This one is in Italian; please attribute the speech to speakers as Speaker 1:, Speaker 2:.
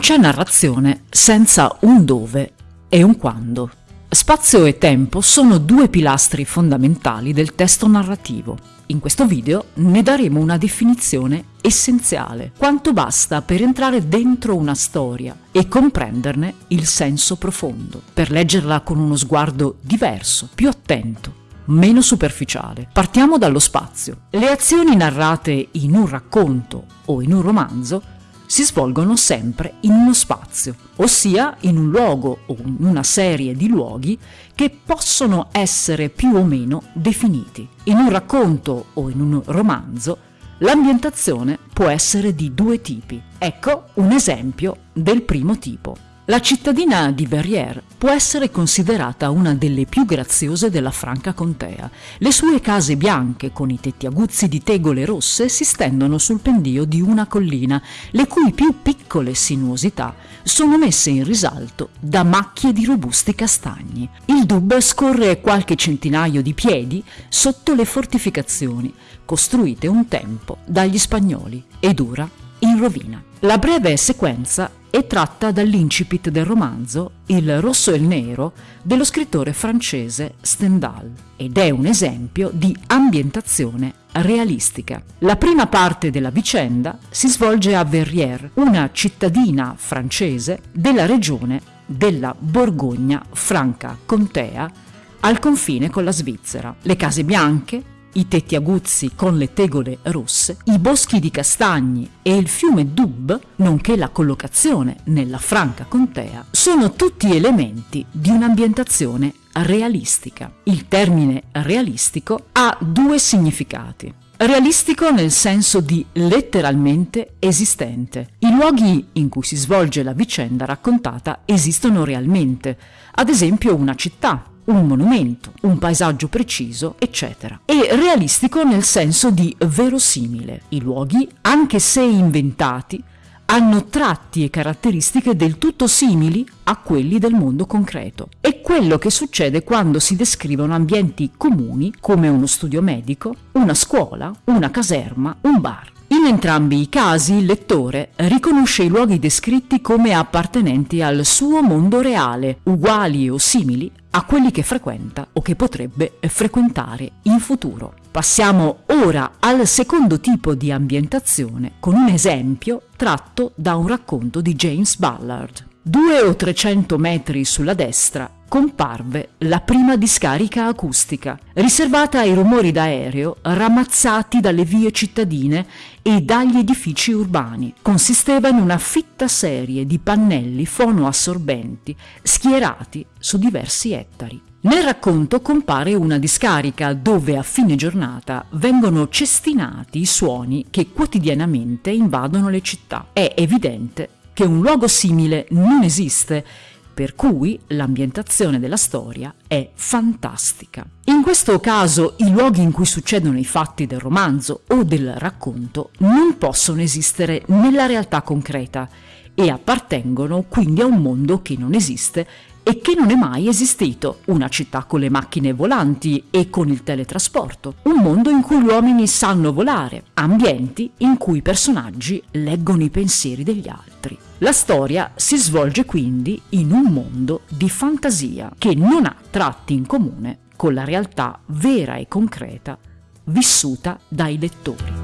Speaker 1: c'è narrazione senza un dove e un quando. Spazio e tempo sono due pilastri fondamentali del testo narrativo. In questo video ne daremo una definizione essenziale, quanto basta per entrare dentro una storia e comprenderne il senso profondo, per leggerla con uno sguardo diverso, più attento, meno superficiale. Partiamo dallo spazio. Le azioni narrate in un racconto o in un romanzo si svolgono sempre in uno spazio, ossia in un luogo o in una serie di luoghi che possono essere più o meno definiti. In un racconto o in un romanzo l'ambientazione può essere di due tipi. Ecco un esempio del primo tipo. La cittadina di Verrières può essere considerata una delle più graziose della Franca Contea. Le sue case bianche con i tetti aguzzi di tegole rosse si stendono sul pendio di una collina, le cui più piccole sinuosità sono messe in risalto da macchie di robusti castagni. Il Dub scorre qualche centinaio di piedi sotto le fortificazioni, costruite un tempo dagli spagnoli, ed ora in rovina. La breve sequenza è tratta dall'incipit del romanzo Il rosso e il nero dello scrittore francese Stendhal ed è un esempio di ambientazione realistica. La prima parte della vicenda si svolge a Verrières, una cittadina francese della regione della Borgogna Franca Contea al confine con la Svizzera. Le case bianche, i tetti aguzzi con le tegole rosse, i boschi di castagni e il fiume Dub, nonché la collocazione nella franca contea, sono tutti elementi di un'ambientazione realistica. Il termine realistico ha due significati. Realistico nel senso di letteralmente esistente. I luoghi in cui si svolge la vicenda raccontata esistono realmente, ad esempio una città, un monumento, un paesaggio preciso, eccetera. E realistico nel senso di verosimile. I luoghi, anche se inventati, hanno tratti e caratteristiche del tutto simili a quelli del mondo concreto. È quello che succede quando si descrivono ambienti comuni come uno studio medico, una scuola, una caserma, un bar. In entrambi i casi il lettore riconosce i luoghi descritti come appartenenti al suo mondo reale, uguali o simili a quelli che frequenta o che potrebbe frequentare in futuro. Passiamo ora al secondo tipo di ambientazione con un esempio tratto da un racconto di James Ballard. Due o trecento metri sulla destra comparve la prima discarica acustica, riservata ai rumori d'aereo ramazzati dalle vie cittadine e dagli edifici urbani. Consisteva in una fitta serie di pannelli fonoassorbenti schierati su diversi ettari. Nel racconto compare una discarica dove a fine giornata vengono cestinati i suoni che quotidianamente invadono le città. È evidente che un luogo simile non esiste, per cui l'ambientazione della storia è fantastica. In questo caso i luoghi in cui succedono i fatti del romanzo o del racconto non possono esistere nella realtà concreta e appartengono quindi a un mondo che non esiste e che non è mai esistito, una città con le macchine volanti e con il teletrasporto, un mondo in cui gli uomini sanno volare, ambienti in cui i personaggi leggono i pensieri degli altri. La storia si svolge quindi in un mondo di fantasia che non ha tratti in comune con la realtà vera e concreta vissuta dai lettori.